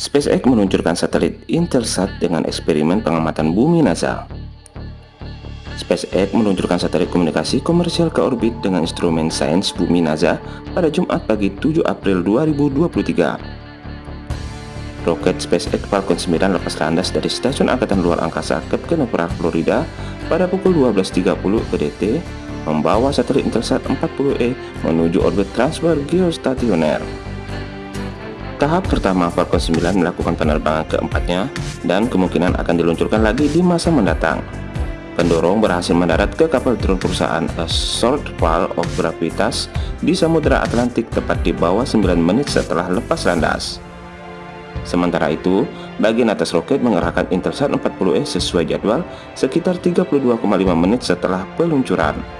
SpaceX meluncurkan satelit Intelsat dengan eksperimen pengamatan bumi NASA. SpaceX meluncurkan satelit komunikasi komersial ke orbit dengan instrumen sains bumi NASA pada Jumat pagi 7 April 2023. Roket SpaceX Falcon 9 lepas landas dari Stasiun Angkatan Luar Angkasa Cape Canaveral, Florida pada pukul 12.30 PDT membawa satelit Intelsat 40E menuju orbit transfer geostasioner. Tahap pertama Falcon 9 melakukan penerbangan keempatnya dan kemungkinan akan diluncurkan lagi di masa mendatang. Pendorong berhasil mendarat ke kapal drone perusahaan A Short Fall of Gravitas di Samudra Atlantik tepat di bawah 9 menit setelah lepas landas. Sementara itu, bagian atas roket mengerahkan Intelsat 40E sesuai jadwal sekitar 32,5 menit setelah peluncuran.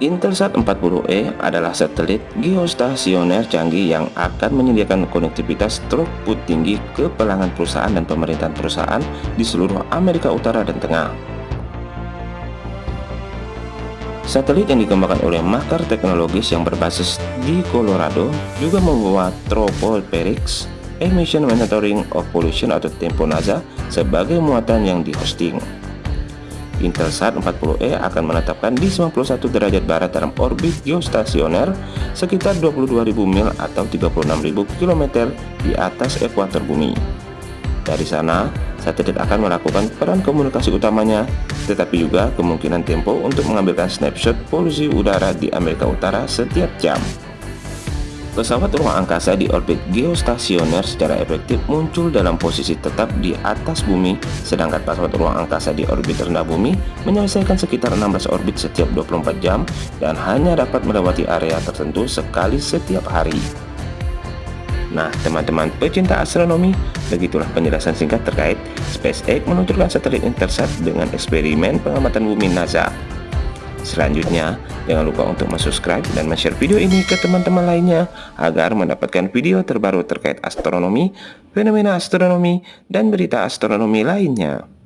Intelsat 40E adalah satelit geostasioner canggih yang akan menyediakan konektivitas throughput tinggi ke pelanggan perusahaan dan pemerintahan perusahaan di seluruh Amerika Utara dan Tengah. Satelit yang dikembangkan oleh Makar Teknologis yang berbasis di Colorado juga membawa Tropoperix Emission Monitoring of Pollution atau Tempo NASA sebagai muatan yang dihosting. Intelsat 40E akan menetapkan di 91 derajat barat dalam orbit geostasioner sekitar 22.000 mil atau 36.000 km di atas ekuator bumi. Dari sana, satelit akan melakukan peran komunikasi utamanya, tetapi juga kemungkinan tempo untuk mengambilkan snapshot polusi udara di Amerika Utara setiap jam. Pesawat ruang angkasa di orbit geostasioner secara efektif muncul dalam posisi tetap di atas bumi, sedangkan pesawat ruang angkasa di orbit rendah bumi menyelesaikan sekitar 16 orbit setiap 24 jam dan hanya dapat melewati area tertentu sekali setiap hari. Nah, teman-teman pecinta astronomi, begitulah penjelasan singkat terkait SpaceX meluncurkan satelit Intersat dengan eksperimen pengamatan bumi NASA. Selanjutnya, jangan lupa untuk subscribe dan share video ini ke teman-teman lainnya agar mendapatkan video terbaru terkait astronomi, fenomena astronomi, dan berita astronomi lainnya.